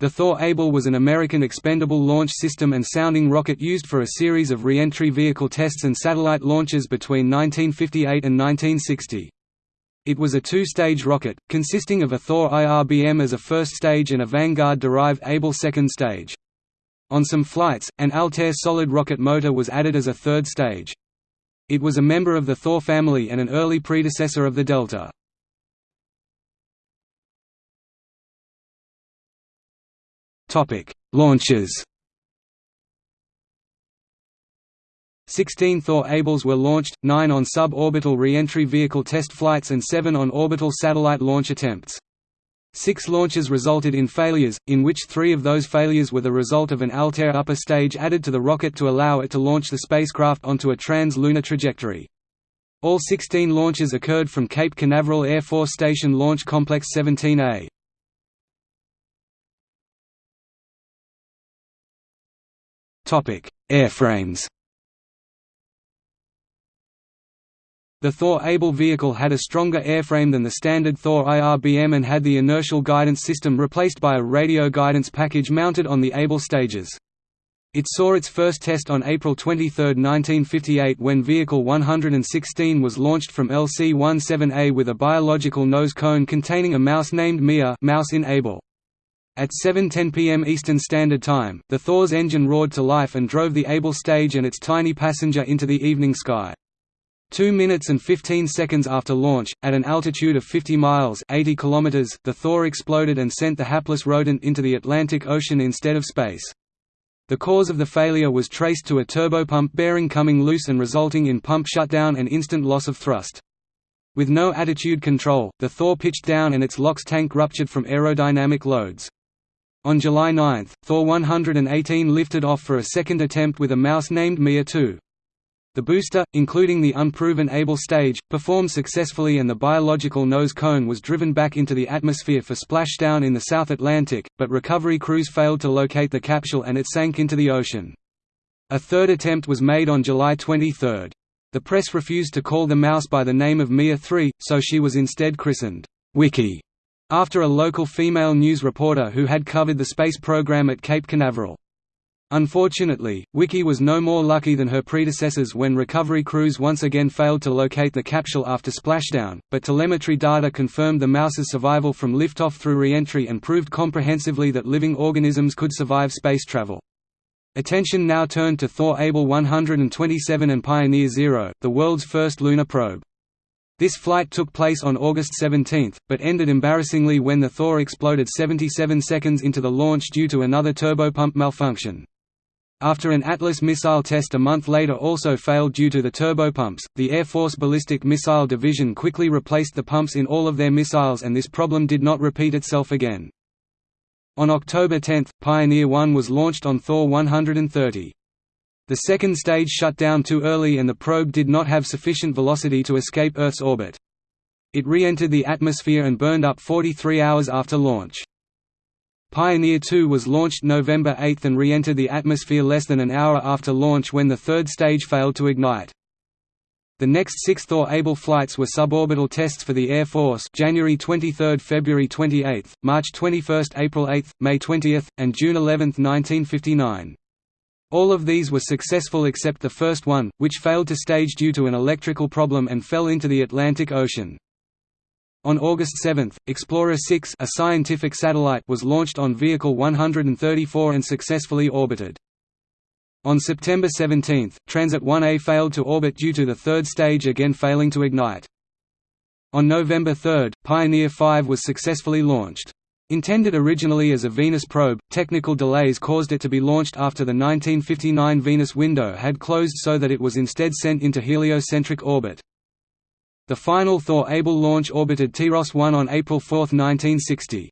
The Thor Able was an American expendable launch system and sounding rocket used for a series of re-entry vehicle tests and satellite launches between 1958 and 1960. It was a two-stage rocket, consisting of a Thor IRBM as a first stage and a Vanguard-derived Able second stage. On some flights, an Altair solid rocket motor was added as a third stage. It was a member of the Thor family and an early predecessor of the Delta. Topic: Launches. 16 Thor Ables were launched, 9 on sub-orbital re-entry vehicle test flights and 7 on orbital satellite launch attempts. Six launches resulted in failures, in which three of those failures were the result of an Altair upper stage added to the rocket to allow it to launch the spacecraft onto a trans-lunar trajectory. All 16 launches occurred from Cape Canaveral Air Force Station Launch Complex 17A. Airframes The Thor Able vehicle had a stronger airframe than the standard Thor IRBM and had the inertial guidance system replaced by a radio guidance package mounted on the Able stages. It saw its first test on April 23, 1958 when Vehicle 116 was launched from LC-17A with a biological nose cone containing a mouse named Mia mouse in Able. At 7.10 pm Eastern Standard Time, the Thor's engine roared to life and drove the Able stage and its tiny passenger into the evening sky. Two minutes and 15 seconds after launch, at an altitude of 50 miles 80 kilometers, the Thor exploded and sent the hapless rodent into the Atlantic Ocean instead of space. The cause of the failure was traced to a turbopump bearing coming loose and resulting in pump shutdown and instant loss of thrust. With no attitude control, the Thor pitched down and its LOX tank ruptured from aerodynamic loads. On July 9, Thor 118 lifted off for a second attempt with a mouse named Mia 2. The booster, including the unproven Able stage, performed successfully and the biological nose cone was driven back into the atmosphere for splashdown in the South Atlantic, but recovery crews failed to locate the capsule and it sank into the ocean. A third attempt was made on July 23. The press refused to call the mouse by the name of Mia 3, so she was instead christened, Wickie after a local female news reporter who had covered the space program at Cape Canaveral. Unfortunately, Wickie was no more lucky than her predecessors when recovery crews once again failed to locate the capsule after splashdown, but telemetry data confirmed the mouse's survival from liftoff through re-entry and proved comprehensively that living organisms could survive space travel. Attention now turned to Thor Able 127 and Pioneer Zero, the world's first lunar probe. This flight took place on August 17, but ended embarrassingly when the Thor exploded 77 seconds into the launch due to another turbopump malfunction. After an Atlas missile test a month later also failed due to the turbopumps, the Air Force Ballistic Missile Division quickly replaced the pumps in all of their missiles and this problem did not repeat itself again. On October 10, Pioneer 1 was launched on Thor 130. The second stage shut down too early and the probe did not have sufficient velocity to escape Earth's orbit. It re-entered the atmosphere and burned up 43 hours after launch. Pioneer 2 was launched November 8 and re-entered the atmosphere less than an hour after launch when the third stage failed to ignite. The next six Thor Able flights were suborbital tests for the Air Force January 23 February 28, March 21 April 8, May 20, and June 11, 1959. All of these were successful except the first one, which failed to stage due to an electrical problem and fell into the Atlantic Ocean. On August 7, Explorer 6 a scientific satellite was launched on Vehicle 134 and successfully orbited. On September 17, Transit 1A failed to orbit due to the third stage again failing to ignite. On November 3, Pioneer 5 was successfully launched. Intended originally as a Venus probe, technical delays caused it to be launched after the 1959 Venus window had closed so that it was instead sent into heliocentric orbit. The final Thor Able launch orbited TIROS-1 on April 4, 1960.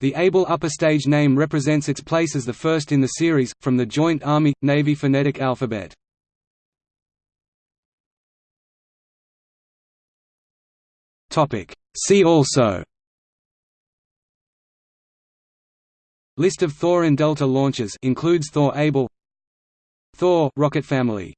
The Able upper stage name represents its place as the first in the series, from the Joint Army-Navy phonetic alphabet. See also List of Thor and Delta launches includes Thor Able Thor rocket family